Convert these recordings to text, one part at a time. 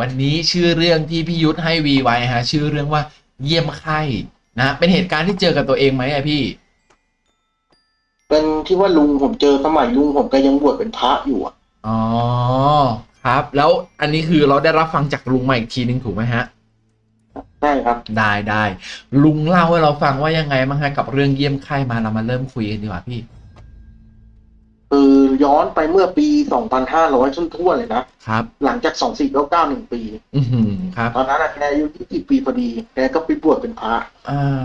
วันนี้ชื่อเรื่องที่พี่ยุทธให้วีไว้ฮะชื่อเรื่องว่าเยี่ยมไข้นะเป็นเหตุการณ์ที่เจอกับตัวเองไหมอะพี่ เป็นที่ว่าลุงผมเจอสมัยลุงผมก็ยังบวชเป็นพระอยู่อะอ๋อครับ แล้วอันนี้คือเราได้รับฟังจากลุงมาอีกทีนึงถูกไหมฮะใช่ครับ ได้ได้ลุงเล่าให้เราฟังว่ายังไงบ้างฮะกับเรื่องเยี่ยมไข้มาเรามาเริ่มคุยกันดีกว่าพี่ คือย้อนไปเมื่อปี 2500ช่วงทั่วๆเลยนะครับ หลังจาก 2491ปีอือหือครับตอนนั้นอะแกอายุ20ปีพอดี แกก็ไปบวชเป็นพระอ่า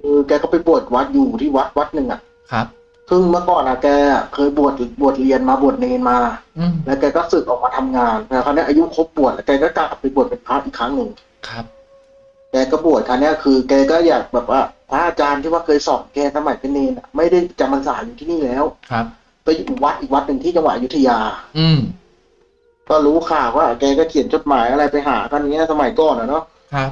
คือแกก็ไปบวชวัดอยู่ที่วัดวัดหนึ่งอะครับซึ่งเมื่อก่อนอะแกเคยบวชบวชเรียนมาบวชเนนมาอืมแล้วแกก็สึกออกมาทำงานแต่คราวนี้อายุครบบวชแล้วแกก็กลับไปบวชเป็นพระอีกครั้งหนึ่งครับ แกก็บวชคราวนี้คือ แกก็อยากแบบว่าพระอาจารย์ที่ว่าเคยสอนแกสมัยเป็นเนนอะไม่ได้จำพรรษาอยู่ที่นี่แล้วครับ ไปอยู่วัดอีกวัดหนึ่งที่จังหวัดอยุธยา อืม ก็รู้ข่าวว่าแกก็เขียนจดหมายอะไรไปหากันอย่างเงี้ยสมัยก่อนอะเนาะครับ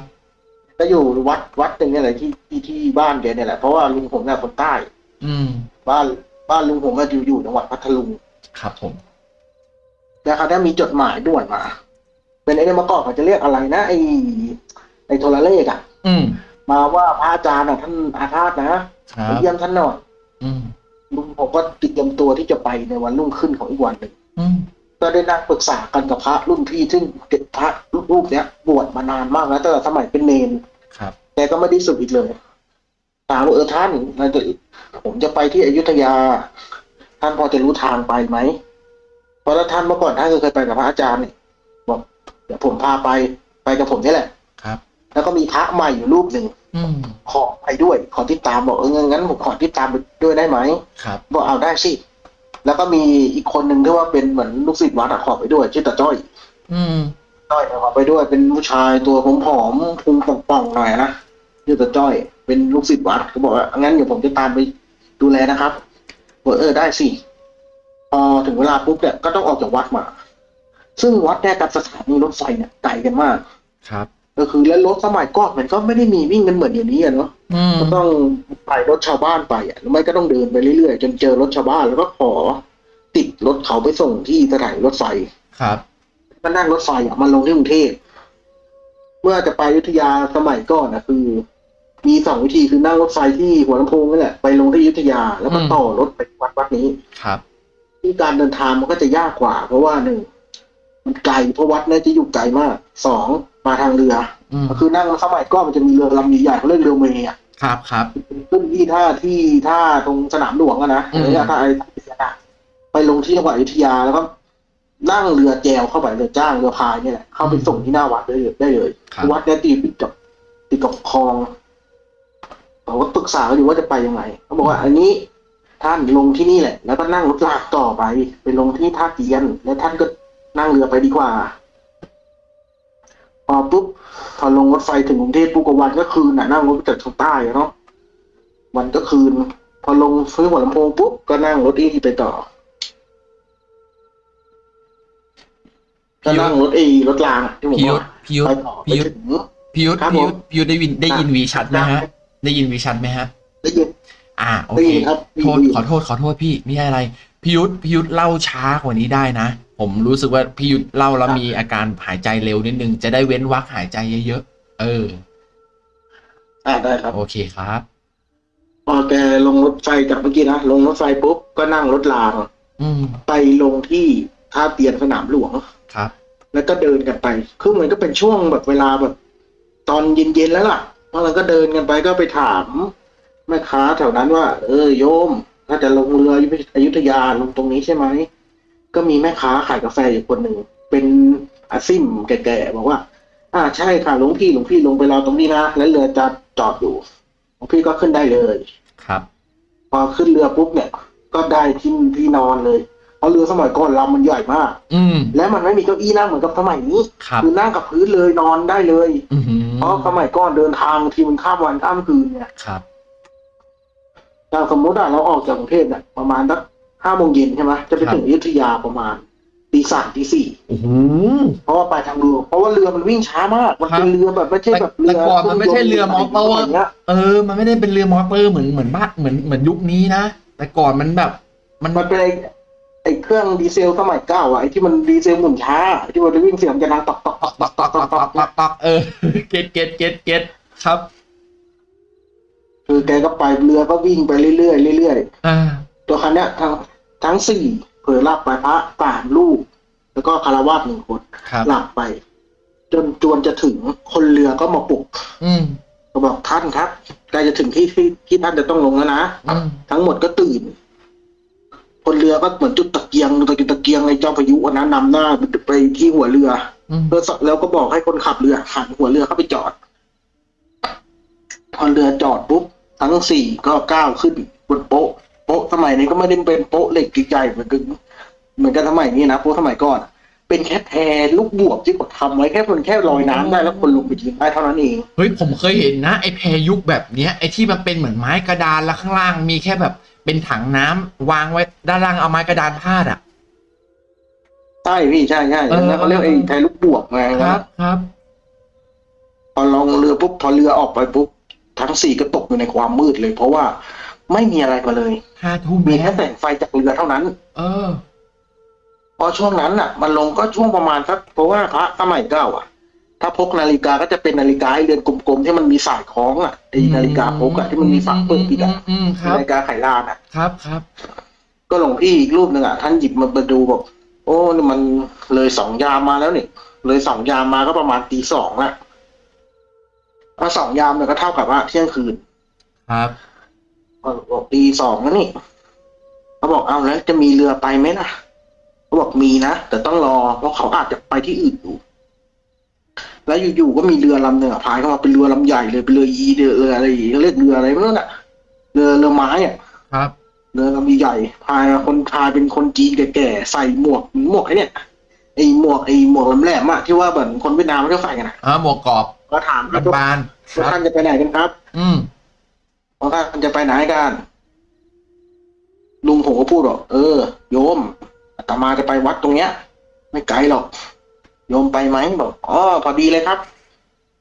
ก็อยู่วัดวัดหนึ่งเนี่ยแหละที่ที่ที่บ้านแกเนี่ยแหละเพราะว่าลุงผมเนี่ยคนใต้ อืม บ้านบ้านลุงผมก็อยู่อยู่จังหวัดพัทลุงครับผมแล้วเขาได้มีจดหมายด่วนมา เป็นไอ้เนี่ยเมื่อก่อนเขาจะเรียกอะไรนะไอ้ไอ้โทรเลขอะอืม มาว่าพระอาจารย์อะท่านอาฆาตนะครับไปเยี่ยมท่านหน่อยอืม ลุงผมก็เตรียมตัวที่จะไปในวันรุ่งขึ้นของอีกวันหนึ่งอืมก็ได้นั่งปรึกษากันกับพระรุ่นพี่ซึ่งพระรูปเนี้ยบวชมานานมากแล้วตั้งแต่สมัยเป็นเนนครับแกก็ไม่ได้สึกอีกเลยถามว่าเออท่านเราจะผมจะไปที่อยุธยา ท่านพอจะรู้ทางไปไหมเพราะแล้วท่านเมื่อก่อนท่านก็เคยไปกับพระอาจารย์เนี่ยบอกเดี๋ยวผมพาไปไปกับผมนี่แหละครับ แล้วก็มีพระใหม่อยู่รูปหนึ่งอืมขอไปด้วย ขอติดตามบอกเอองั้นผมขอติดตามไปด้วยได้ไหมครับบอกเอาได้สิแล้วก็มีอีกคนหนึ่งที่ว่าเป็นเหมือนลูกศิษย์วัดอะขอไปด้วยชื่อตาจ้อย อืมจ้อยเนี่ยขอไปด้วย เป็นผู้ชายตัวผอมๆพุงป่องๆหน่อยนะชื่อตาจ้อย เป็นลูกศิษย์วัดก็บอกว่างั้นเดี๋ยวผมจะตามไปดูแลนะครับบอกเออได้สิพอถึงเวลาปุ๊บเนี่ยก็ต้องออกจากวัดมา ซึ่งวัดเนี่ยกับสถานีรถไฟเนี่ยไกลกันมากครับ ก็คือแล้วรถสมัยก่อนมันก็ไม่ได้มีวิ่งกันเหมือนเดี๋ยวนี้อะเนาะอืมก็ต้องไปรถชาวบ้านไปอะหรือไม่ก็ต้องเดินไปเรื่อยๆจนเจอรถชาวบ้านแล้วก็ขอ ติดรถเขาไปส่งที่สถานีรถไฟครับก็นั่งรถไฟอะมาลงที่กรุงเทพเมื่อจะไปอยุธยาสมัยก่อนนะคือ มีสองวิธีคือนั่งรถไฟที่หัวลำโพงนี่แหละไปลงที่อยุธยาแล้วก็ต่อรถไปวัดวัดนี้ครับที่การเดินทางมันก็จะยากกว่า เพราะว่าหนึ่งมันไกลเพราะวัดเนี่ยจะอยู่ไกลมากสอง มาทางเรืออืมก็คือนั่งสมัยก่อนมันจะมีเรือลำใหญ่ๆเขาเรียกเรือเมย์อะครับครับขึ้นที่ท่าที่ท่าตรงสนามหลวงอะนะอืมระยะท่าไอ้ท่าเรืออะไปลงที่จังหวัดอยุธยาแล้วก็นั่งเรือแจวเข้าไปเรือจ้างเรือพายเนี่ยแหละเข้าไปส่งที่หน้าวัดได้เลยได้เลยครับวัดเนี่ยติดกับติดกับคลองเราก็ปรึกษากันอยู่ว่าจะไปยังไงเขาบอกว่า อันนี้ท่านลงที่นี่แหละ แล้วก็นั่งรถลากต่อไป ไปลงที่ท่าเตียน แล้วท่านก็นั่งเรือไปดีกว่า พอปุ๊บพอลงรถไฟถึงกรุงเทพปุ๊บก็วันก็คืนน่ะนั่งรถจากทางใต้อะเนาะวันก็คืน พอลงซื้อหัวลำโพงปุ๊บก็นั่งรถอีไปต่อก็นั่งรถเอรถรางอะที่ผมพี่บยุอทกธพี่ยุทไปธต่อไปพี่ยุทธถึงพี่ยุทธครับพี่ยุทธผมพี่ยุทธได้ยินได้ยินวีชัดไหมฮะ ได้ยินวีชัดไหมฮะ ได้ยิน อ่า โอได้เคยินครับโทษได้ยินขอโทษขอโทษพี่ไม่ใช่อะไรพี่ยุทธพี่ยุทธเล่าช้ากว่านี้ได้นะ ผมรู้สึกว่าพี่ยุทธเล่าแล้วมีอาการหายใจเร็วนิดนึง จะได้เว้นวรรคหายใจเยอะๆ เอออ่าได้ครับ โอเคครับ พอแกลงรถไฟจากเมื่อกี้นะ ลงรถไฟปุ๊บ ก็นั่งรถราง อืมไปลงที่ท่าเตียนสนามหลวง ครับ แล้วก็เดินกันไป คือเหมือนก็เป็นช่วงแบบเวลาแบบ ตอนเย็นๆแล้วล่ะพอเราก็เดินกันไปก็ไปถามแม่ค้าแถวนั้นว่า เออโยม ถ้าจะลงเรืออยุธยาลงตรงนี้ใช่ไหม ก็มีแม่ค้าขายกาแฟอยู่คนหนึ่งเป็นอาซิมแก่ๆบอกว่า อ่าใช่ค่ะหลวงพี่หลวงพี่ลงไปรอตรงนี้นะแล้วเรือจะจอดอยู่หลวงพี่ก็ขึ้นได้เลยครับ พอขึ้นเรือปุ๊บเนี่ย ก็ได้ที่ที่นอนเลยเพราะเรือสมัยก่อนลำมันใหญ่มาก อืมและมันไม่มีเก้าอี้นั่งเหมือนกับสมัยนี้ครับคือนั่งกับพื้นเลยนอนได้เลยอือหือเพราะสมัยก่อนเดินทางทีมันข้ามวันข้ามคืนเนี่ยครับ ถ้าสมมติอะเราออกจากกรุงเทพเนี่ยประมาณสัก ห้าโมงเย็นใช่ไหมจะไปถึงอยุธยาประมาณตีสามตีสี่โอ้โหเพราะว่าไปทางเรือเพราะว่าเรือมันวิ่งช้ามาก มันเป็นเรือแบบไม่ใช่แบบเรือแต่ก่อนมันไม่ใช่เรือมอเตอร์ย่างเงี้ยเออ มันไม่ได้เป็นเรือมอเตอร์เหมือนเหมือนบ้านเหมือนเหมือนยุคนี้นะแต่ก่อนมันแบบ มันมันเป็นไอ้ไอ้เครื่องดีเซลสมัยเก่าอะไอ้ที่มันดีเซลหมุนช้าไอ้ที่มันวิ่งเสียงจะดังตอกตอกตอกตอกตอกตอกตอกปักปักเออ get get get get ครับ คือแกก็ไปเรือก็วิ่งไปเรื่อยๆเรื่อยอ่าๆตัวคันเนี้ยทั้ง ทั้งสี่เผลอหลับไปพระสามลูก แล้วก็ฆราวาสหนึ่งคนครับหลับไป จนจวนจะถึงคนเรือก็มาปลุก อืมก็บอกท่านครับใกล้จะถึงที่ที่ที่ท่านจะต้องลงแล้วนะอืมทั้งหมดก็ตื่น คนเรือก็เหมือนจุดตะเกียงตะเกียงตะเกียงไอ้เจ้าพายุอันนั้นนำหน้าไปที่หัวเรืออืมแล้วสแล้วก็บอกให้คนขับเรือหันหัวเรือเข้าไปจอดพอเรือจอดปุ๊บทั้งสี่ก็ก้าวขึ้นบนโป๊ะโป๊ะสมัยนี้ก็ไม่ได้เป็นโป๊ะเหล็กใหญ่ๆเหมือนกันเหมือนกันสมัยนี้นะโป๊ะสมัยก่อนเป็นแค่แพลูกบวบที่เขาทำไว้แค่มันแค่ลอยน้ำได้แล้วคนลงไปยืนได้เท่านั้นเองเฮ้ยผมเคยเห็นนะไอ้แพรยุคแบบเนี้ยไอ้ที่มันเป็นเหมือนไม้กระดานแล้วข้างล่างมีแค่แบบเป็นถังน้ำวางไว้ด้านล่างเอาไม้กระดานพาดอะใช่พี่ใช่ใช่เออแล้วเขาเรียกไอ้แพลูกบวบไงครับ ครับ พอลงเรือปุ๊บพอเรือออกไปปุ๊บทั้งสี่ก็ตกอยู่ในความมืดเลย เพราะว่า ไม่มีอะไรมาเลยห้าทุ่มมีแล้แค่วแสงไฟจากเรือเท่านั้น เออ พอช่วงนั้นอะ มันลงก็ช่วงประมาณสักเพราะว่าพระสมัยเก่าอะ ถ้าพกนาฬิกาก็จะเป็นนาฬิกาไอ้เรือนกลมๆที่มันมีสายคล้องอะไอ้นาฬิกาพกอะที่มันมีฝาเปิดปิดอะอืมครับนาฬิกาไขลานอะครับครับก็หลวงพี่อีกรูปหนึ่งอะท่านหยิบมาดูบอกโอ้นี่มันเลยสองยามมาแล้วนี่เลยสองยามมาก็ประมาณตีสองละถ้าสองยามเนี่ยก็เท่ากับว่าเที่ยงคืน ครับ บอกตีสองแล้วนี่เขาบอกเอาแล้วจะมีเรือไปไหมนะเขาบอกมีนะแต่ต้องรอเพราะเขาอาจจะไปที่อื่นอยู่แล้วอยู่ๆก็มีเรือลำหนึ่งอะพายเข้ามาเป็นเรือลำใหญ่เลยเป็นเรือยีเรือเรืออะไรอย่างเงี้ยเรียกเรืออะไรไม่รู้น่ะเรือเรือไม้อะครับเรือลำใหญ่พายมาคนพายเป็นคนจีนแก่ๆใส่หมวกหมวกไอ้เนี่ยไอ้หมวกไอ้หมวกแหลมๆอะที่ว่าเหมือนคนเวียดนามเขาใส่กันอะอ่าหมวกกรอบก็ถามครับบานๆคว่ารับท่านจะไปไหนกันครับ อืม เพราะท่านจะไปไหนกันลุงผมก็พูดบอกเออ โยมอาตมาจะไปวัดตรงเนี้ย ไม่ไกลหรอกโยมไปไหมบอกอ๋อพอดีเลยครับ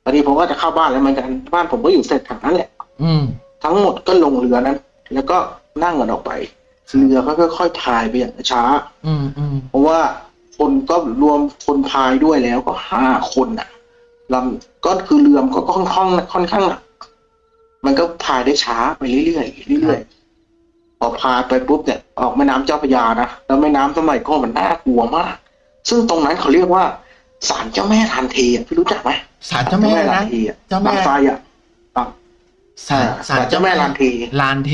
พอดีผมก็จะเข้าบ้านแล้วเหมือนกันบ้านผมก็อยู่เสร็จทางนั้นแหละ อืม ทั้งหมดก็ลงเรือนั้น แล้วก็นั่งกันออกไปเรือก็ค่อยๆพายไปอย่างช้า อืมอืมเพราะว่าคนก็รวมคนพายด้วยแล้วก็ห้าคนน่ะลำก็คือเรือมนก็ค่อนข้างค่อนข้างหนัก มันก็พายได้ช้าไปเรื่อยๆเรื่อยๆพอพายไปปุ๊บเนี่ยออกแม่น้ำเจ้าพระยานะแล้วแม่น้ำสมัยก่อนมันน่ากลัวมาก ซึ่งตรงนั้นเขาเรียกว่าศาลเจ้าแม่ทันเทอะพี่รู้จักไหมศาลเจ้าแม่ทันะนเทอะเจ้าแม่บางไทรอะศาลศาลเจ้าแม่ลานเทลานเท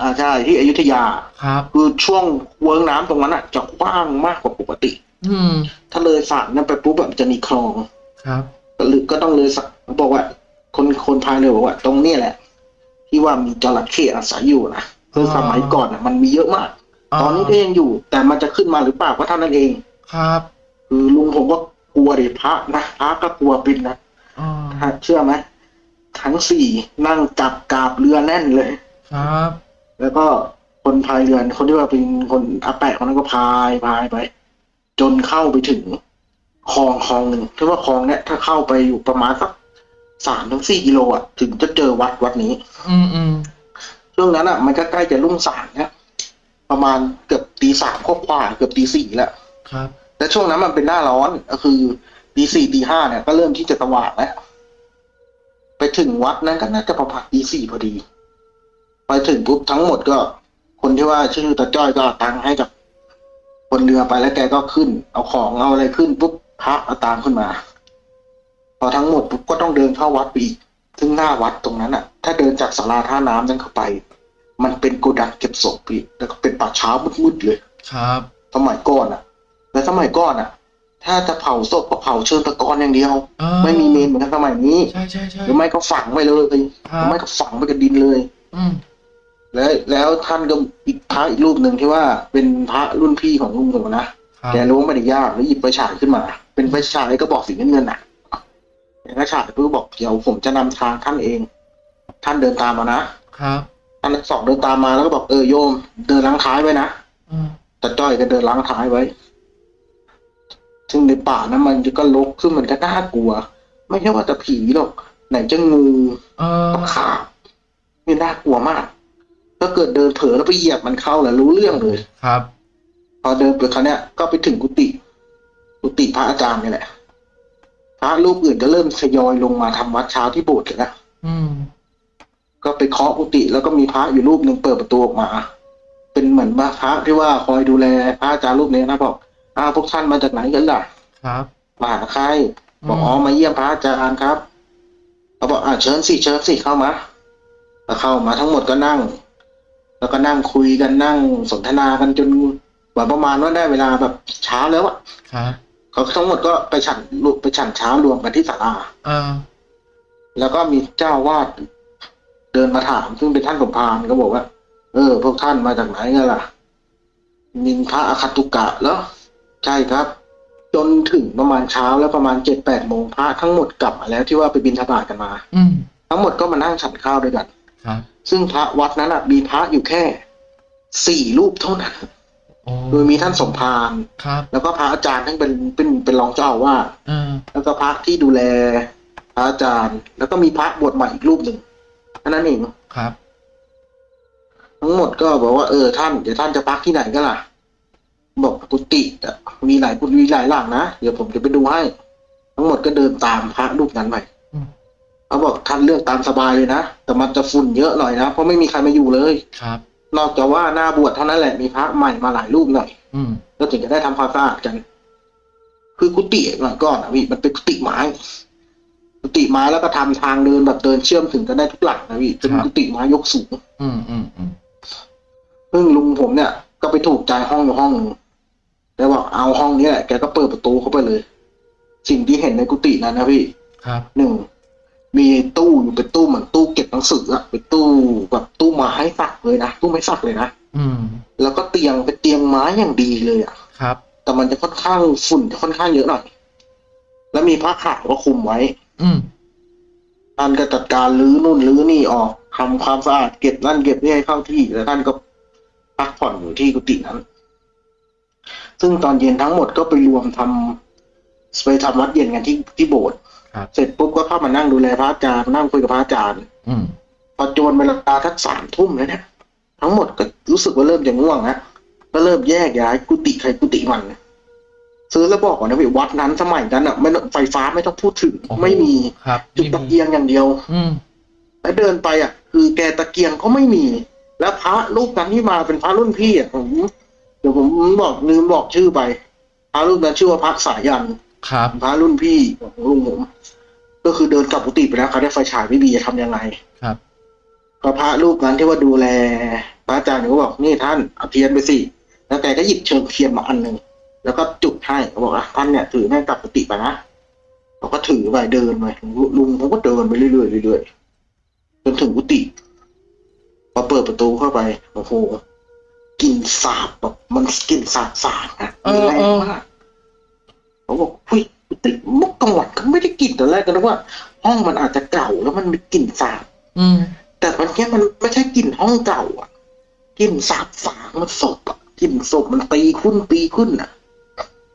อ่าใช่ที่อยุธยาครับ คือช่วงเวิ้งน้ำตรงนั้นอะจะกว้างมากกว่าปกติ อืมถ้าเลยสระนั้นไปปุ๊บแบบจะมีคลองครับหรือก็ต้องเลยสระบอกว่า คนคนพายเรือบอกว่า ตรงเนี้ยแหละ ที่ว่ามีจระเข้อาศัยอยู่นะคือสมัยก่อนอะ มันมีเยอะมาก ตอนนี้ก็ยังอยู่ แต่มันจะขึ้นมาหรือเปล่าก็เท่านั้นเอง ครับ คือลุงผมก็กลัวดิพระนะพระก็กลัวปินนะอ่าถ้าเชื่อไหมทั้งสี่นั่งจับกาบเรือแน่นเลย ครับ แล้วก็คนพายเรือคนที่ว่าเป็นคนอาแปะคนนั้นก็พายพายไป จนเข้าไปถึงคลองคลองหนึ่งที่ว่าคลองเนี้ยถ้าเข้าไปอยู่ประมาณสัก สามถึงสี่กิโลอะถึงจะเจอวัดวัดนี้ อืมอืมช่วงนั้นอะ มันก็ใกล้จะรุ่งสางแล้วประมาณเกือบตีสามกว่าๆเกือบตีสี่แล้วครับ แต่ช่วงนั้นมันเป็นหน้าร้อนก็คือตีสี่ตีห้าเนี่ยก็เริ่มที่จะสว่างแล้วไปถึงวัดนั้นก็น่าจะประมาณตีสี่พอดี ไปถึงปุ๊บทั้งหมดก็ คนที่ว่าชื่อตาจ้อยก็เอาตังค์ให้กับคนเรือไปแล้วแกก็ขึ้น เอาของเอาอะไรขึ้นปุ๊บพระเอาตามขึ้นมาพ อทั้งหมดปุ๊บก็ต้องเดินเข้าวัดไปอีก ซึ่งหน้าวัดตรงนั้นอะ ถ้าเดินจากศาลาท่าน้ำนั้นเข้าไป มันเป็นโกดังเก็บศพพี่แล้วก็เป็นป่าช้ามืดๆเลย ครับสมัยก่อนอะแต่สมัยก่อนอะ ถ้าจะเผาศพก็เผาเชิงตะกอนอย่างเดียวอ่าไม่มีเมนเหมือนกันสมัยนี้ใช่ใช่ใช่หรือไม่ก็ฝังไว้เลยหครืรัอบไม่ก็ฝังไปกับดินเลย อืมแล้วแล้วท่านก็อีกพระอีกรูปหนึ่งที่ว่าเป็นพระรุ่นพี่ของลุงผมนะครับแกล้วงไม่ได้ยากแล้วหยิบไฟฉายขึ้นมา เป็นไฟฉายก็บอกสีเงินๆน่ะ แกก็ฉายเพื่อบอกเดี๋ยวผมจะนำทางท่านเอง ท่านเดินตามมานะครับท่านทั้งสองเดินตามมาแล้วก็บอกเออโยม เดินล้างท้ายไว้นะอืมตาจ้อยก็เดินล้างท้ายไว้ ซึ่งในป่านั้นมันก็ลกซึ่งมันก็น่ากลัว ไม่ใช่ว่าแต่ผีหรอกไหนจะงูเออตะขาบนี่น่ากลัวมากสก็เกิดเดินเผลอแล้วไปเหยียบมันเข้าแหละรู้เรื่องเลยครับ พอเดินไปครั้งเนี้ยก็ไปถึงกุฏิกุฏิพระอาจารย์นี่แหละพ ระรูปอื่นก็เริ่มทยอยลงมาทำวัดเช้าที่โบสถ์กันแล้วอืมก็ไปเคาะกุฏิแล้วก็มีพระอยู่รูปหนึ่งเปิดประตูออกมา เป็นเหมือนว่าพระที่ว่าคอยดูแลพระอาจารย์รูปนี้นะบอกอ้าวพวกท่านมาจากไหนกันล่ะ ครับมาหาใครบอกอืมอ๋อมาเยี่ยมพระอาจารย์ครับเขาบอกอ่าเชิญสิเชิญสิเข้ามาแล้วเข้ามาทั้งหมดก็นั่ง แล้วก็นั่งคุยกันนั่งสนทนากันจนแบบประมาณว่าได้เวลาแบบเช้าแล้วอะครับ เขาทั้งหมดก็ไปฉันไปฉันเช้ารวมกันที่ศาลาอ่าแล้วก็มีเจ้าวาดเดินมาถาม ซึ่งเป็นท่านสมภารก็บอกว่า เออ พวกท่านมาจากไหนกันล่ะ มินพระอคัตตุกะแล้วใช่ครับ จนถึงประมาณเช้าแล้วประมาณเจ็ดแปดโมงพระทั้งหมดกลับมาแล้วที่ว่าไปบินทบาทกันมา อืมทั้งหมดก็มานั่งฉันข้าวด้วยกันครับซึ่งพระวัดนั้นอะมีพระอยู่แค่สี่รูปเท่านั้น โอ้โดยมีท่านสมภารครับ แล้วก็พระอาจารย์ทั้งเป็นเป็นเป็นรองเจ้าอาวาสอ่าแล้วก็พระที่ดูแลพระอาจารย์ แล้วก็มีพระบวชใหม่อีกรูปหนึ่งเท่านั้นเองครับ ทั้งหมดก็บอกว่าเออท่านเดี๋ยวท่านจะพักที่ไหนก็ล่ะ บอกกุฏิอะมีหลายกุฏิมีหลายหลังนะเดี๋ยวผมจะไปดูให้ ทั้งหมดก็เดินตามพระรูปนั้นไปอืมเขาบอกท่านเลือกตามสบายเลยนะแต่มันจะฝุ่นเยอะหน่อยนะเพราะไม่มีใครมาอยู่เลยครับ นอกจากว่าหน้าบวชเท่านั้นแหละมีพระใหม่มาหลายรูปหน่อย อืมก็ถึงจะได้ทำความสะอาดกัน คือกุฏิเมื่อก่อนอะพี่มันเป็นกุฏิไม้กุฏิไม้แล้วก็ทำทางเดินแบบเดินเชื่อมถึงกันได้ทุกหลังนะพี่เป็นกุฏิไม้ยกสูงอืมอืมอืมซึ่งลุงผมเนี่ย ก็ไปถูกใจห้องอยู่ห้องหนึ่งแล้วบอกเอาห้องนี้แหละแกก็เปิดประตูเข้าไปเลย สิ่งที่เห็นในกุฏินั้นนะพี่ครับหนึ่ง มีตู้อยู่เป็นตู้เหมือนตู้เก็บหนังสืออะเป็นตู้แบบตู้ไม้สักเลยนะตู้ไม้สักเลยนะอืม แล้วก็เตียงเป็นเตียงไม้อย่างดีเลยอะครับ แต่มันจะค่อนข้างฝุ่นจะค่อนข้างเยอะหน่อยแล้วมีผ้าขาวก็คลุมไว้ อืมท่านก็จัดการรื้อนู่นรื้อนี่ออกทำความสะอาดเก็บนั่นเก็บนี่ให้เข้าที่แล้วท่านก็พักผ่อนอยู่ที่กุฏินั้น ซึ่งตอนเย็นทั้งหมดก็ไปรวมทำไปทำวัดเย็นกันที่ที่โบสถ์ครับ เสร็จปุ๊บก็เข้ามานั่งดูแลพระอาจารย์นั่งคุยกับพระอาจารย์ อืมพอจวนเวลาทักสามทุ่มแล้วเนี่ย ทั้งหมดก็รู้สึกว่าเริ่มจะง่วงนะก็เริ่มแยกย้ายกุฏิใครกุฏิมันซื้อแล้วบอกก่อนนะพี่วัดนั้นสมัยนั้นอะไม่ต้องไฟฟ้าไม่ต้องพูดถึงโอ้โหไม่มีครับจุดตะเกียงอย่างเดียว อืมแล้วเดินไปอะ คือแกตะเกียงก็ไม่มี แล้วพระรูปนั้นที่มาเป็นพระรุ่นพี่อะผมเดี๋ยวผมบอกลืมบอกชื่อไปพระรูปนั้นชื่อว่าพระสายัน ครับพระรุ่นพี่ของลุงผมก็คือเดินกลับกุฏิไปแล้วเขาได้ไฟฉายไม่มีจะทำยังไงครับก็พระรูปนั้นที่ว่าดูแลพระอาจารย์ก็บอกนี่ท่านเอาเทียนไปสิแล้วแกก็หยิบเชิงเทียนมาอันหนึ่งแล้วก็จุดให้เขาบอกว่าท่านเนี่ยถือแม่งกลับกุฏิไปนะเขาก็ถือไปเดินไปลุงเขาก็เดินไปเรื่อยๆเรื่อยๆจนถึงกุฏิพอเปิดประตูเข้าไปโอ้โหกลิ่นสาบแบบมันกลิ่นสาบสาบอะเออแรงเออมาก เขาบอกเฮ้ยกุฏิเมื่อกลางวันก็ไม่ได้กลิ่นตอนแรกก็นึกว่า ห้องมันอาจจะเก่าแล้วมันมีกลิ่นสาบอืมแต่มันแค่มันไม่ใช่กลิ่นห้องเก่า อะกลิ่นสาบฝางมันศพอะกลิ่นศพมันตีขึ้นปีขึ้นอะ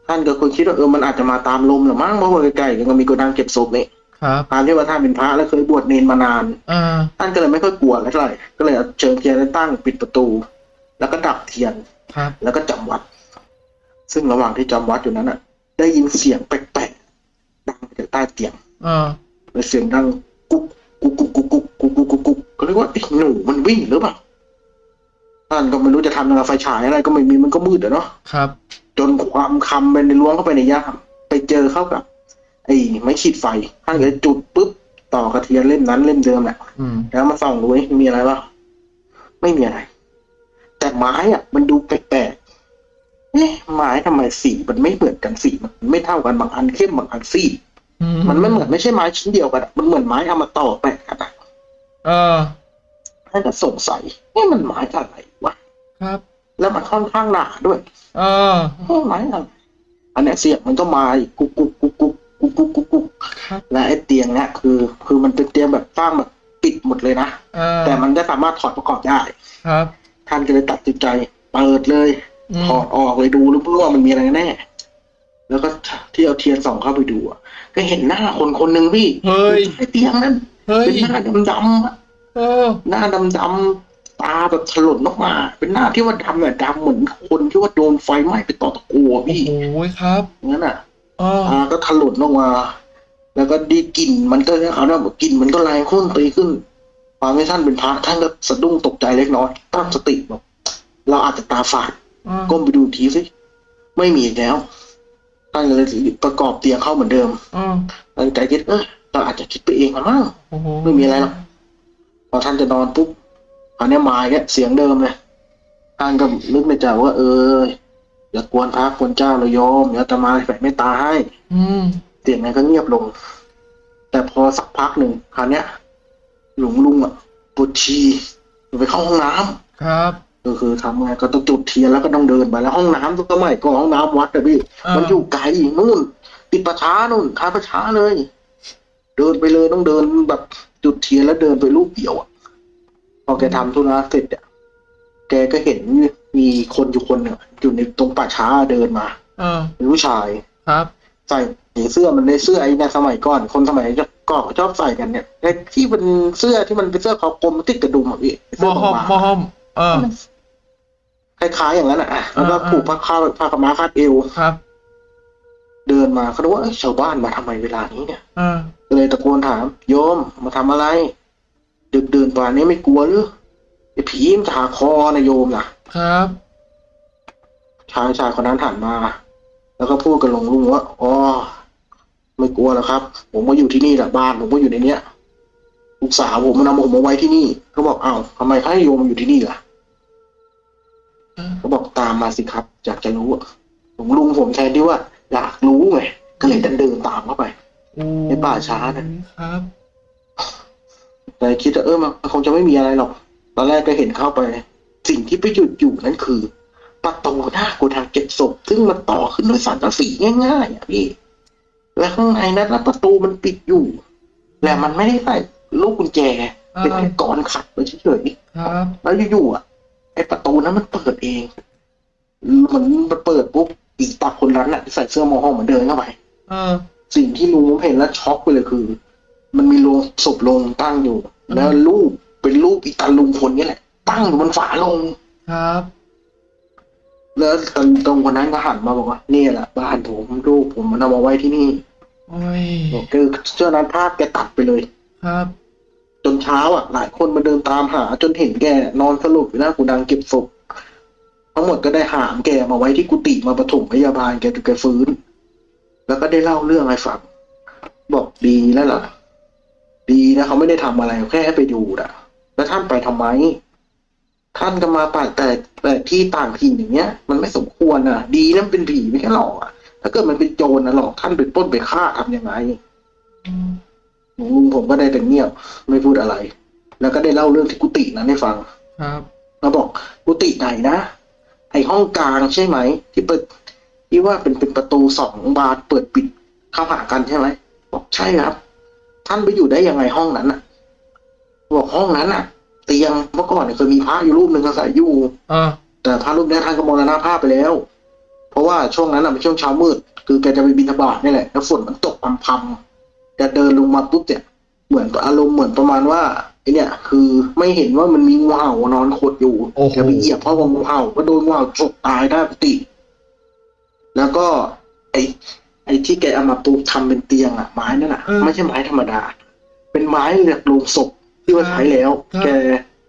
ท่านก็คงคิดว่าเออมันอาจจะมาตามลมหรือมั้งเพราะว่าใกล้ๆก็มีโกดังเก็บศพนี่ครับตามที่ว่าท่านเป็นพระแล้วเคยบวชเนนมานานอ่าท่านก็เลยไม่ค่อยกลัวอะไรเท่าไหร่ก็เลยเอาเชิญเทียนแล้วตั้งปิดประตู แล้วก็ดับเทียนครับแล้วก็จำวัด ซึ่งระหว่างที่จำวัดอยู่นั้นอะ ได้ยินเสียงแปลกๆดังมาจากใต้เตียงอ่าแล้วเสียงดังกุ๊กกุ๊กกุ๊กกุ๊กกุ๊กกุ๊กกุ๊กกุ๊กกุ๊กก็เรียกว่าไอ้หนูมันวิ่งหรือเปล่าท่านก็ไม่รู้จะทำยังไงไฟฉายอะไรก็ไม่มีมันก็มืดอะเนาะครับ จนความคำไปในล้วงเข้าไปในย่ามไปเจอเข้ากับ ไอ้ไม้ขีดไฟท่านก็เลยจุดปุ๊บต่อกระเทียนเล่มนั้นเล่มเดิมแหละอืมแล้วมาส่องดูเว้ยมีอะไรวะไม่มีอะไร แต่ไม้อะมันดูแปลกๆ เอ๊ะไม้ทำไมสีมันไม่เหมือนกันสีมันไม่เท่ากันบางอันเข้มบางอันซีดอืมันไม่เหมือนไม่ใช่ไม้ชิ้นเดียวกันอะมันเหมือนไม้เอามาต่อแปะกันอะเออท่านก็สงสัยนี่มันไม้อะไรวะครับ แล้วมันค่อนข้างหนาด้วย เออเฮ้ยไม้อะไรอันเนี้ยเสียงมันก็มาอีกกุ๊กกุ๊กกุ๊กกุ๊กกุ๊กกุ๊กกุ๊กกุ๊กครับและไอ้เตียงเนี้ยคือ คือมันเป็นเตียงแบบสร้างแบบปิดหมดเลยนะเออแต่มันก็สามารถถอดประกอบได้ ครับท่านก็เลยตัดสินใจเปิดเลยอืม ถอดออกเลยดูรู้ว่ามันมีอะไรแน่ แล้วก็ที่เอาเทียนส่องเข้าไปดูอะก็เห็นหน้าคนคนหนึ่งพี่เฮ้ยไอ้เตียงนั้นเฮ้ยเป็นหน้าดำๆอะเออหน้าดำตาแบบถลนออกมา เป็นหน้าที่ว่าดำเนี่ยดำเหมือนคนที่ว่าโดนไฟไหม้ไปต่อตะกัวโอ้พี่โหครับงั้นอะเออตาก็ถลนออกมา แล้วก็ดีกลิ่นมันก็เขาเนี่ยกลิ่นมันก็แรงขึ้นตีขึ้นความที่ท่านเป็นพระท่านก็สะดุ้งตกใจเล็กน้อยตั้งสติบอกเราอาจจะตาฝาดเออ ก้มไปดูอีกทีสิไม่มีอีกแล้วท่านก็เลยประกอบเตียงเข้าเหมือนเดิมเออตั้งใจคิดเออเราอาจจะคิดไปเองอะมั้งโอ้โหไม่มีอะไรหรอกพอท่านจะนอนปุ๊บคราวเนี้ยมาเนี่ยเสียงเดิมเลยท่านก็นึกในใจว่า เอออย่ากวนพระกวนเจ้าเลยโยมอย่าตมาแผ่เมตตาให้อืมเสียงนั้นก็เงียบลง แต่พอสักพักหนึ่งคราวเนี้ยหลวงลุงอะปวดชีไปเข้าห้องน้ำครับ ก็คือทำไงก็ต้องจุดเทียนแล้วก็ต้องเดินไปแล้วห้องน้ำทุกสมัยก่อนห้องน้ำวัดอะพี่ เออ มันอยู่ไกลนู่น ติดประช้านู่นทางประช้าเลย เดินไปเลยต้องเดินแบบจุดเทียนแล้วเดินไปรูปเดียวอะพอแกทำธุระเสร็จอะแกก็เห็นมีคนอยู่คนหนึ่งอยู่ในตรงป่าช้าเดินมาเออเป็นผู้ชาย ครับ ใส่เสื้อมันในเสื้อไอ้ในสมัยก่อน คนสมัยก่อนเขาชอบใส่กันเนี่ยไอ้ที่เป็นเสื้อที่มันเป็นเสื้อคอกลมติดกระดุมอะพี่มเสื้ออห้อมบางมอห้อม เออๆคล้ายๆอย่างนั้นอะแล้วก็อ่าผูกผ้าข้าวผ้าขาวม้าคาดเอว ครับ เดินมาเขาคิดว่าเอ้ยชาวบ้านมาทำไมเวลานี้เนี่ยเออ ก็เลยตะโกนถาม โยมมาทำอะไร ดึกเดินป่านนี้ไม่กลัวหรือไอ้ผีมันจะหาคอนะโยมนะครับ ชายชายคนนั้นหันมา แล้วก็พูดกับหลวงลุงว่าอ๋อไม่กลัวแล้วครับ ผมก็อยู่ที่นี่แหละบ้านผมก็อยู่ในเนี้ยลูกสาวผมมันนำผมมาไว้ที่นี่เขาบอกอ้าวทำไมให้โยมมาอยู่ที่นี่ล่ะ เออเขาบอกตามมาสิครับอยากจะรู้อะหลวงลุงผมแทนที่ว่า อยากรู้ไงก็เลยเดินเดินตามเข้าไปโอ้ในป่าช้าน่ะครับแต่คิดว่าเออมันคงจะไม่มีอะไรหรอก ตอนแรกก็เห็นเข้าไป สิ่งที่ไปหยุดอยู่นั่นคือประตูหน้าโกดังเก็บศพซึ่งมันต่อขึ้นด้วยสังกะสีง่ายๆอะพี่ และข้างในนั้นแล้วประตูมันปิดอยู่และมันไม่ได้ใส่ลูกกุญแจ เป็นแค่กรอนขัดไปเฉยครับๆแล้วอยู่ๆอะไอ้ประตูนั้นมันเปิดเอง มันมันเปิดปุ๊บอีกตาคนนั้นอะที่ใส่เสื้อโมโหเหมือนเดินเข้าไปเออสิ่งที่ลุงผมเห็นแล้วช็อกไปเลยคือ มันมีโลงศพลงตั้งอยู่อืมแล้วรูปเป็นรูปอีตาลุงคนนี้แหละ ตั้งอยู่บนฝาลงครับ แล้วตรงตรงคนนั้นก็หันมาบอกว่านี่แหละบ้านผมรูปผมมันเอามาไว้ที่นี่โอ้ยบอกคือเชื่อนั้นภาพแกตัดไปเลย ครับจน เช้าอะ หลายคนมาเดินตามหาจนเห็นแกนอนสลบอยู่หน้ากูดังเก็บศพทั้งหมดก็ได้หามแกมาไว้ที่กุฏิมาปฐมพยาบาลแกจนแกฟื้น แล้วก็ได้เล่าเรื่องให้ฟังบอกดีแล้วล่ะ ดีนะเขาไม่ได้ทำอะไรแค่ไปดูนะแล้วท่านไปทำไม ท่านก็มาป่าแต่แต่ที่ต่างถิ่นอย่างเงี้ย มันไม่สมควรนะดีนะมันเป็นผีไม่ใช่หรอกอะถ้าเกิดมันเป็นโจรนะหรอกท่านไปปล้นไปฆ่าทำยังไง ผมก็ได้แต่เงียบไม่พูดอะไร แล้วก็ได้เล่าเรื่องที่กุฏินั้นให้ฟัง ครับมาบอกกุฏิไหนนะไอห้องกลางใช่ไหม ที่เปิดที่ว่าเป็นเป็นประตูสองบานเปิดปิดเข้าหากันใช่ไหมบอกใช่ครับ ท่านไปอยู่ได้ยังไงห้องนั้นน่ะ บอกห้องนั้นน่ะ เตียงเมื่อก่อนเนี่ยเคยมีพระอยู่รูปหนึ่งอาศัยอยู่เออแต่พระรูปเนี้ยท่านก็มรณภาพไปแล้ว เพราะว่าช่วงนั้นน่ะเป็นช่วงเช้ามืด คือแกจะไปบิณฑบาตนี่แหละแล้วฝนมันตกพรำๆ แกเดินลงมาปุ๊บเนี่ยเหมือนกับอารมณ์เหมือนประมาณว่าไอเนี่ยคือไม่เห็นว่ามันมีงูเห่านอนขดอยู่โอ้โหแกไปเหยียบเพราะว่างูเห่าก็โดนงูเห่าฉกตายได้ปกติ แล้วก็ ไอไอที่แกเอามาปูทำเป็นเตียงอะไม้นั่นอะเออไม่ใช่ไม้ธรรมดา เป็นไม้เหลือกลงศพที่ว่าใช้แล้วครับแก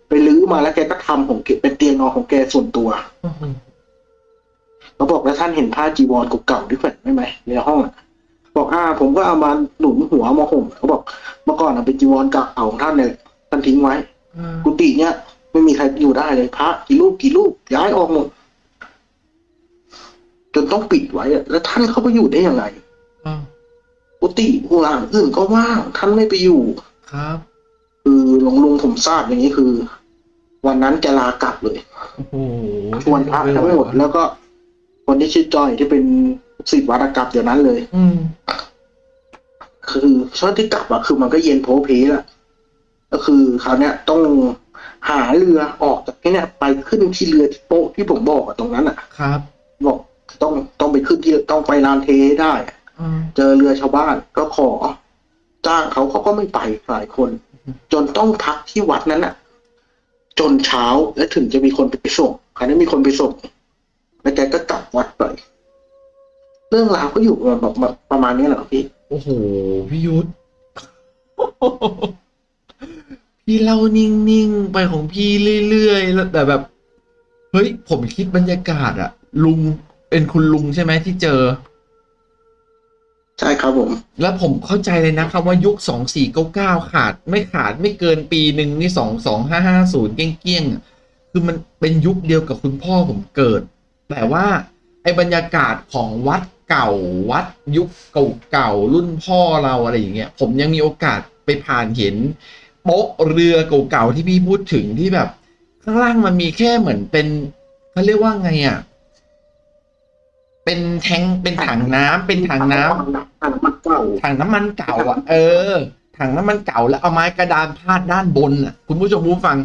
ไปลื้อมาแล้วแกก็ทำของแกเป็นเตียงนอนของแกส่วนตัวโอ้โหเขาบอกแล้วท่านเห็นผ้าจีวรเก่าๆที่แขวนไว้ไหมในห้องอะ บอกอ่า ผมก็เอามาหนุนหัวมาห่มเขาบอกเมื่อก่อนอะเป็นจีวรเก่าของท่านเนี่ยแหละท่านทิ้งไว้เออกุฏิเนี่ยไม่มีใครอยู่ได้เลยพระกี่รูปกี่รูปย้ายออกหมดจนต้องปิดไว้อะแล้วท่านเข้าไปอยู่ได้ยังไงเออกุฏิหัวหลังอื่นก็ว่างท่านไม่ไปอยู่ครับ คือหลวงลุงผมทราบอย่างนี้คือ วันนั้นจะลากลับเลยโอ้โหชวนพระทั้งหมดแล้วก็คนที่ชื่อจอยที่เป็น ศิษย์วัดกลับเดี๋ยวนั้นเลย อืมคือช่วงที่กลับอะคือมันก็เย็นโพเพละก็คือคราวเนี้ยต้องหาเรือออกจากที่เนี้ยไปขึ้นที่เรือที่โป๊ะที่ผมบอกอะตรงนั้นอะครับ บอกต้องต้องไปขึ้นที่ต้องไปลานเทให้ได้อะเออเจอเรือชาวบ้านก็ขอ จ้างเขาเขาก็ไม่ไปหลายคน จนต้องพักที่วัดนั้นอะจนเช้าแล้วถึงจะมีคนไปส่งคราวนี้มีคนไปส่งแล้วแกก็กลับวัดไป เรื่องราวก็อยู่แบบแบบประมาณนี้แหละครับพี่ โอ้โหพี่ยุทธพี่เล่านิ่งๆไปของพี่เรื่อยๆแล้วแต่แบบ เฮ้ย ผมคิดบรรยากาศอะลุงเป็นคุณลุงใช่ไหมที่เจอ ใช่ครับผม แล้วผมเข้าใจเลยนะครับว่ายุคสองสี่เก้าเก้าขาด ไม่ขาดไม่เกินปีหนึ่งนี่สองสองห้าห้าศูนย์เกี้ยงๆอะคือมันเป็นยุคเดียวกับคุณพ่อผมเกิด แต่ว่าไอ้บรรยากาศของวัด เก่าวัดยุคเก่าๆรุ่นพ่อเราอะไรอย่างเงี้ยผมยังมีโอกาสไปผ่านเห็นโป๊ะเรือเก่าๆที่พี่พูดถึงที่แบบ ข้างล่างมันมีแค่เหมือนเป็นเขาเรียกว่าไงอะเป็นแทงเป็นถังน้ำเป็นถังน้ำถังมันเก่าถังน้ำมันเก่าอะ เออถังน้ำมันเก่าแล้วเอาไม้กระดานพาดด้านบนอะ คุณผู้ชมผู้ฟัง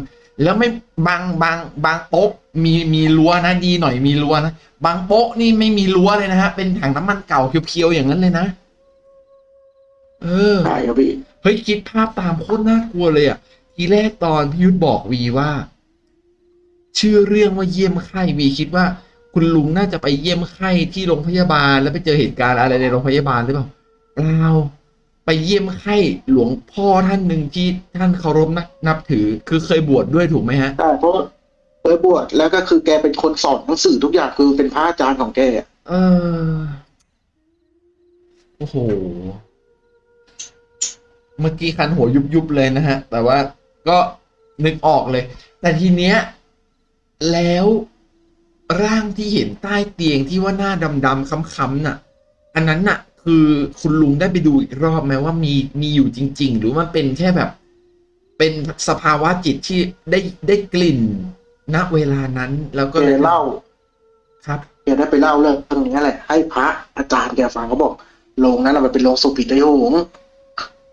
แล้วไม่บางบางบางโป๊ะมีมีรั้วนะดีหน่อยมีรั้วนะบางโป๊ะนี่ไม่มีรั้วเลยนะฮะเป็นถังน้ำมันเก่าเพียวๆอย่างนั้นเลยนะ เออใช่ครับพี่เฮ้ยคิดภาพตามโคตรน่ากลัวเลยอะ ทีแรกตอนพี่ยุทธบอกวีว่า ชื่อเรื่องว่าเยี่ยมไข้วีคิดว่า คุณลุงน่าจะไปเยี่ยมไข้ที่โรงพยาบาลแล้วไปเจอเหตุการณ์อะไรในโรงพยาบาลหรือเปล่าเปล่า ไปเยี่ยมไข้หลวงพ่อท่านหนึ่งที่ท่านเคารพนับนับถือ คือเคยบวชดด้วยถูกไหมฮะใช่เพราะเคยบวชแล้วก็คือแกเป็นคนสอนหนังสือทุกอย่างคือเป็นพระอาจารย์ของแกเออโอ้โห เมื่อกี้คันหัวยุบยุบๆเลยนะฮะ แต่ว่าก็นึกออกเลย แต่ทีเนี้ย แล้วร่างที่เห็นใต้เตียงที่ว่าหน้าดำๆค้ำๆน่ะ อันนั้นน่ะ คือคุณลุงได้ไปดูอีกรอบไหมว่ามีมีอยู่จริง ๆ หรือมันเป็นแค่แบบ เป็นสภาวะจิตที่ได้ได้กลิ่นณเวลานั้น แล้วก็แกเล่า ครับแกได้ไปเล่าเรื่องนี้แหละ ให้พระอาจารย์แกฟังเขาบอกโรงนั้นน่ะมันเป็นโรงศพผีไตโหง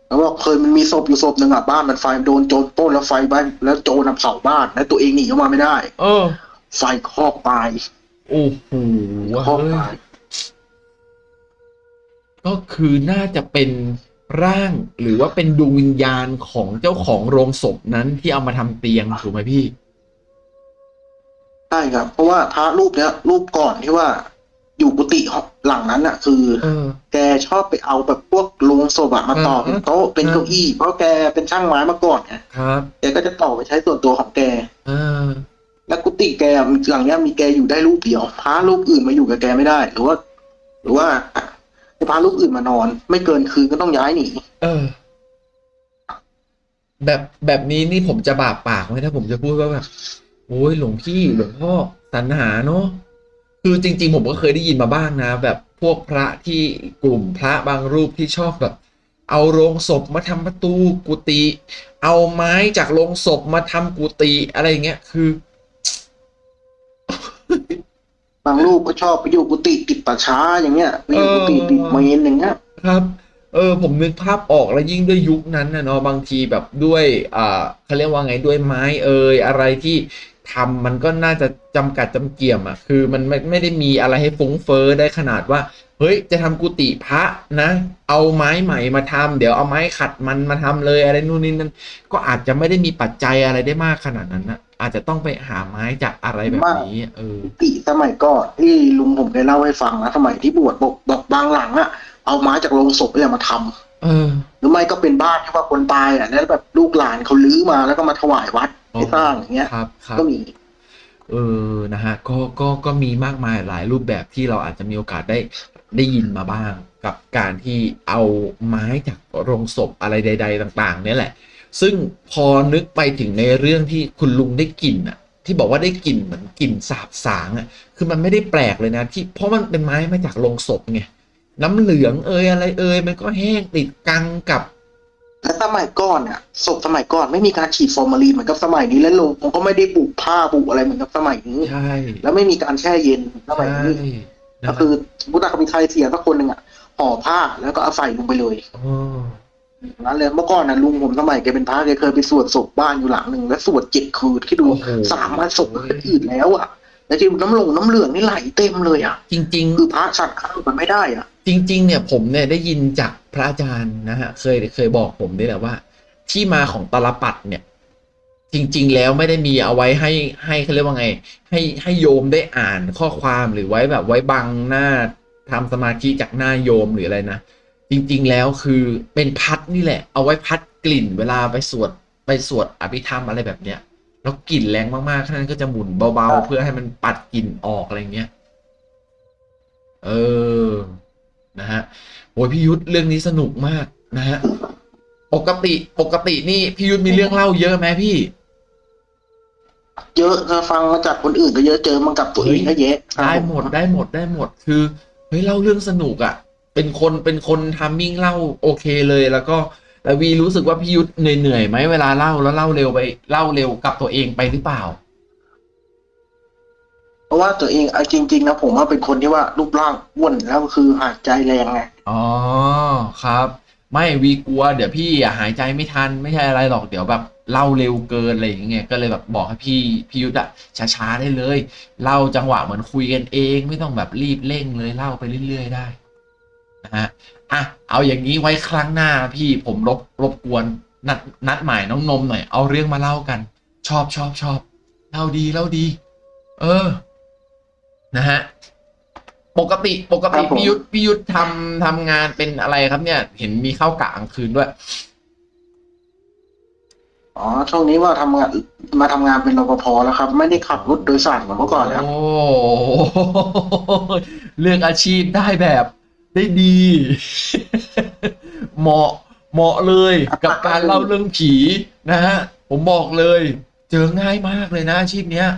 แล้วบอกเคยมันมีศพอยู่ศพหนึ่งอะบ้านมันไฟโดนโจรปล้นแล้วไฟบ้านแล้วโจรน่ะเผาบ้านแล้วตัวเองหนีออกมาไม่ได้ เออ ไฟคอกตายโอ้โหคอกเฮ้ยตาย ก็คือน่าจะเป็นร่างหรือว่าเป็นดวงวิญญาณของเจ้าของโรงศพนั้นที่เอามาทำเตียงถูกไหมพี่ ใช่ครับ เพราะว่าพระรูปเนี้ย รูปก่อนที่ว่า อยู่กุฏิหลังนั้นอะคือ เออ แกชอบไปเอาแบบพวกโลงศพอะมาต่อเออเป็นโต๊ะเป็นเก้าอี้เพราะแกเป็นช่างไม้มาก่อนไงครับแกก็จะต่อไปใช้ส่วนตัวของแก เออแล้วกุฏิแกอะหลังเนี้ยมีแกอยู่ได้รูปเดียวพระรูปอื่นมาอยู่กับแกไม่ได้ หรือว่า หรือว่าให้ พระรูปอื่นมานอน ไม่เกินคืนก็ต้องย้ายหนีเออ แบบแบบนี้นี่ผมจะบาปปากไหมถ้าผมจะพูดว่าแบบโอ้ยหลวงพี่หลวงพ่อสรรหาเนาะคือจริง ๆ ผมก็เคยได้ยินมาบ้างนะ แบบพวกพระที่กลุ่มพระบางรูปที่ชอบแบบ เอาโรงศพมาทำประตูกุฏิเอาไม้จากโรงศพมาทำกุฏิอะไรอย่างเงี้ยคือางรูปก็ชอบไปอยู่กุฏิติดป่าช้าอย่างเงี้ยไปอยู่กุฏิติดเมนอย่างเงี้ยครับเออผมนึกภาพออกแล้วยิ่งด้วยยุคนั้นนะเนาะบางทีแบบด้วยอ่าเขาเรียกว่าไงด้วยไม้เอ่ยอะไรที่ทำมันก็น่าจะจำกัดจำเกี่ยมอะคือมันไม่ไม่ได้มีอะไรให้ฟุ้งเฟ้อได้ขนาดว่า เฮ้ย จะทำกุฏิพระนะ เอาไม้ใหม่มาทำเดี๋ยวเอาไม้ขัดมันมาทำเลยอะไรนู่นนี่นั่นก็อาจจะไม่ได้มีปัจจัยอะไรได้มากขนาดนั้นนะ อาจจะต้องไปหาไม้จากอะไรแบบนี้ เออกุฏิสมัยก่อนที่ลุงผมเคยเล่าให้ฟังนะสมัยที่บวชบอกบอกบางหลังอะเอาไม้จากโรงศพเนี่ยมาทำเออ หรือไม่ก็เป็นบ้านที่ว่าคนตายอะแล้วแบบลูกหลานเขาลื้อมาแล้วก็มาถวายวัดให้สร้างอย่างเงี้ยครับครับก็มีเออ นะฮะ ก็ ก็ ก็มีมากมายหลายรูปแบบที่เราอาจจะมีโอกาสได้ ได้ยินมาบ้าง กับการที่เอาไม้จากโรงศพอะไรใด ๆ ต่าง ๆ เนี่ยแหละ ซึ่งพอนึกไปถึงในเรื่องที่คุณลุงได้กลิ่นอะที่บอกว่าได้กลิ่นเหมือนกลิ่นสาบสางอะคือมันไม่ได้แปลกเลยนะ ที่เพราะมันเป็นไม้มาจากโรงศพไงน้ำเหลืองเอยอะไรเอยมันก็แห้งติดกังกับและสมัยก่อนอะศพสมัยก่อนไม่มีการฉีดฟอร์มาลีนเหมือนกับสมัยนี้แล้วลงผมก็ไม่ได้ปลูกผ้าปลูกอะไรเหมือนกับสมัยนี้ใช่แล้วไม่มีการแช่เย็นสมัยใช่นี้นะก็คือสมมุติว่าเขามีใครเสียสักคนหนึ่งอะห่อผ้าแล้วก็เอาใส่ลงไปเลยอ๋อ นั้นเลยเมื่อก่อนน่ะลุงผมสมัยแกเป็นพระแกเคยไปสวดศพบ้านอยู่หลังหนึ่งแล้วสวดเจ็ดคืนที่ดูโอ้โหสามวันศพก็อืดแล้วอะแล้วที่น้ำลงน้ำเหลืองนี่ไหลเต็มเลยอะ จริง ๆ คือพระฉันข้าวมันไม่ได้อะ จริง ๆ เนี่ยผมเนี่ยได้ยินจากพระอาจารย์นะฮะ เคยเคยบอกผมด้วยแหละว่า ที่มาของตาลปัดเนี่ยจจริง ๆ แล้วไม่ได้มีเอาไว้ให้ให้เขาเรียกว่าไง ให้ให้โยมได้อ่านข้อความหรือไว้แบบไว้บังหน้าทำสมาธิจากหน้าโยมหรืออะไรนะ จริงๆแล้วคือเป็นพัดนี่แหละ เอาไว้พัดกลิ่นเวลาไปสวดไปสวดอภิธรรมอะไรแบบเนี้ยแล้วกลิ่นแรงมากๆท่านก็จะหมุนเบาๆ เพื่อให้มันปัดกลิ่นออกอะไรเงี้ย เออ นะฮะโอ้ยพี่ยุทธเรื่องนี้สนุกมากนะฮะ ปกติปกตินี่พี่ยุทธมีเรื่องเล่าเยอะไหมพี่ เยอะก็ฟังมาจากคนอื่นก็เยอะเจอมากับตัวเองก็เยอะครับได้หมดได้หมดได้หมด คือเฮ้ยเล่าเรื่องสนุกอะ่ะ เป็นคนเป็นคนทามมิ่งเล่าโอเคเลย แล้วก็แล้ววีรู้สึกว่าพี่ยุทธเหนื่อยเหนื่อยๆไหมเวลาเล่าแล้วเล่าเร็วไปเล่าเร็วกับตัวเองไปหรือเปล่า เพราะว่าตัวเองเอาจริง ๆ นะผมว่าเป็นคนที่ว่ารูปร่างอ้วนแล้วก็คือหายใจแรงไงอ๋อครับ ไม่วีกลัว เดี๋ยวพี่อะหายใจไม่ทันไม่ใช่อะไรหรอกเดี๋ยวแบบเล่าเร็วเกินอะไรอย่างเงี้ยก็เลยแบบบอกให้พี่พี่ยุทธอะช้าๆได้เลย เล่าจังหวะเหมือนคุยกันเอง ไม่ต้องแบบรีบเร่งเลยเล่าไปเรื่อยๆได้นะ ฮะอะเอาอย่างนี้ไว้ครั้งหน้าพี่ผมรบรบกวนนัดนัดหมายน้องนมหน่อย เอาเรื่องมาเล่ากัน ชอบชอบชอบเล่าดีเล่าดี เออ นะฮะปกติปกติครับผม พี่ยุทธพี่ยุทธทำทำงานเป็นอะไรครับเนี่ย เห็นมีเข้ากะกลางคืนด้วย อ๋อช่วงนี้ว่าทำงานมาทำงานเป็นรปภแล้วครับ ไม่ได้ขับรถโดยสารเหมือนเมื่อก่อนแล้วโอ้เลือกอาชีพได้แบบ ได้ดี เหมาะเหมาะเลยกับการเล่าเรื่องผีนะฮะผมบอกเลย เจอง่ายมากเลยนะอาชีพเนี้ย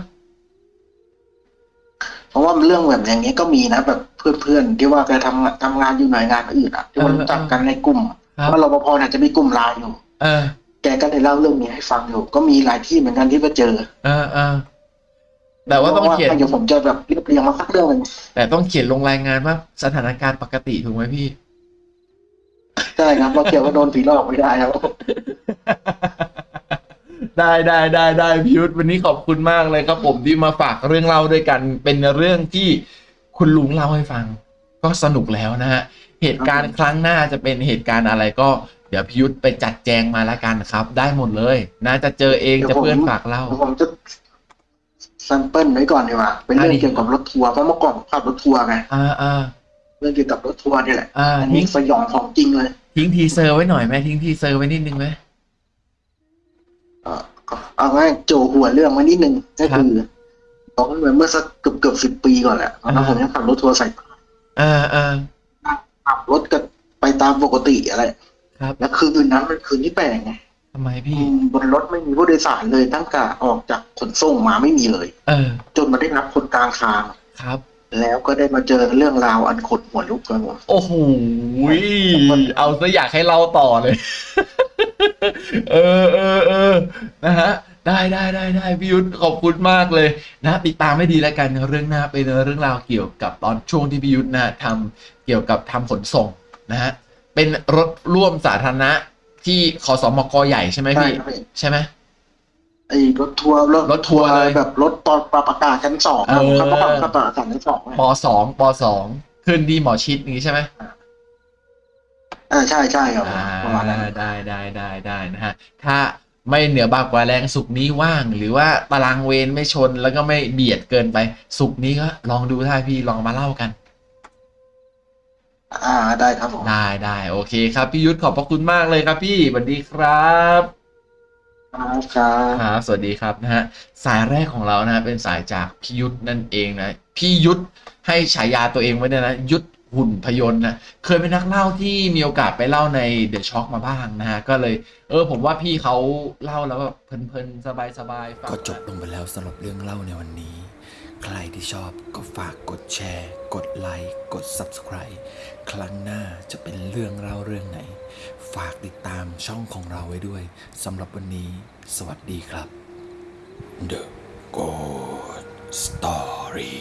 เพราะว่าเรื่องแบบอย่างนี้ก็มีนะแบบเพื่อนๆที่ว่าแกทำงานทำงานอยู่หน่วยงานอื่นอะที่ว่ารู้จักกันในกลุ่มครับว่ารปภเนี่ยจะมีกลุ่มไลน์อยู่ เออ แกก็เลยเล่าเรื่องนี้ให้ฟังอยู่ ก็มีหลายที่เหมือนกันที่ไปเจอ เออเออ แต่ว่าต้องเขียนพระเดี๋ยวผมจะแบบเรียบเรียงมาสักเรื่องหนึ่งแต่ต้องเขียนลงรายงานว่าสถานการณ์ปกติถูกไหมพี่ใช่ครับเราเกี่ยวกับโดนผีหลอกไม่ได้ครับได้ได้ได้ได้พิยุทธวันนี้ขอบคุณมากเลยครับผมที่มาฝากเรื่องเล่าด้วยกันเป็นเรื่องที่คุณลุงเล่าให้ฟัง ก็สนุกแล้วนะฮะเหตุการณ์ครั้งหน้าจะเป็นเหตุการณ์อะไรก็เดี๋ยวพิยุทธไปจัดแจงมาแล้วกันครับ ได้หมดเลยน่าจะเจอเองจะเพื่อนฝากเล่าเดี๋ยวผมจะ sample ไว้ก่อนดีกว่า เป็นเรื่ออะงเกี่ยวกับรถทัวร์เพราะเมื่อก่อนผมขับรถทัวร์ไงอ่าอ่าเรื่องเกี่ยวกับรถทัวร์นี่แหละอ่าอันนี้ทิ้งสยองของจริงเลย ทิ้ง teaser ไว้หน่อยไหมทิ้ง teaser ไว้นิดนึงไหมเอ่อเอาง่ายโจหัวเรื่องมานิดนึงก็คือตอนนั้นเมื่อสักเกือบเกือบสิบปีก่อนแหละตอนนั้นผมยังขับรถทัวร์ใส่อ่าอ่าขับรถกันไปตามปกติอะไรครับแล้วคืนนั้นเป็นคืนที่แปลกไง ทำไมพี่อืมบนรถไม่มีผู้โดยสารเลยตั้งแต่ออกจากขนส่งมาไม่มีเลย เออ จนมาได้รับคนกลางทาง ครับ แล้วก็ได้มาเจอเรื่องราวอันขนหัวลุกกันหมดโอ้โหเอาซะอยากให้เล่าต่อเลย เออเออเออนะฮะได้ได้ได้ได้พี่ยุทธขอบคุณมากเลยนะติดตามไม่ดีแล้วกันเรื่องหน้าเป็นเรื่องราวเกี่ยวกับตอนช่วงที่พี่ยุทธนะทำเกี่ยวกับทำขนส่งนะฮะเป็นรถร่วมสาธารณะ ที่ขอสมกใหญ่ใช่ไหมใช่พี่ครับพี่ ใช่ไหม ไอ้รถทัวร์รถทัวร์เลยแบบรถตอนปรับอากาศชั้นสองครับเออ ครับปรับอากาศชั้นสองไงปสองปสองขึ้นที่หมอชิดนี้ใช่ไหมอ่าใช่ใช่ครับ อ่าประมาณนั้นได้ได้ได้ได้นะฮะ ถ้าไม่เหนือบากกว่าแรงสุกร์นี้ว่าง หรือว่าตารางเวรไม่ชนแล้วก็ไม่เบียดเกินไป สุกร์นี้ก็ลองดูถ้าพี่ลองมาเล่ากัน อ่าได้ครับผมได้ได้โอเคครับพี่ยุทธขอบพระคุณมากเลยครับพี่สวัสดีครับครับครับครับสวัสดีครับนะฮะสายแรกของเรานะฮะเป็นสายจากพี่ยุทธนั่นเองนะพี่ยุทธให้ฉายาตัวเองไว้ด้วยนะยุทธหุ่นพยนต์นะเคยเป็นนักเล่าที่มีโอกาสไปเล่าในเดอะช็อคมาบ้างนะฮะก็เลย เออผมว่าพี่เขาเล่าแล้วแบบเพลินๆสบายๆฟังก็จบลงไปแล้วสำหรับเรื่องเล่าในวันนี้ ใครที่ชอบก็ฝากกดแชร์ กดไลค์ กด Subscribe ครั้งหน้าจะเป็นเรื่องเล่าเรื่องไหน ฝากติดตามช่องของเราไว้ด้วยสำหรับวันนี้ สวัสดีครับ The Good Story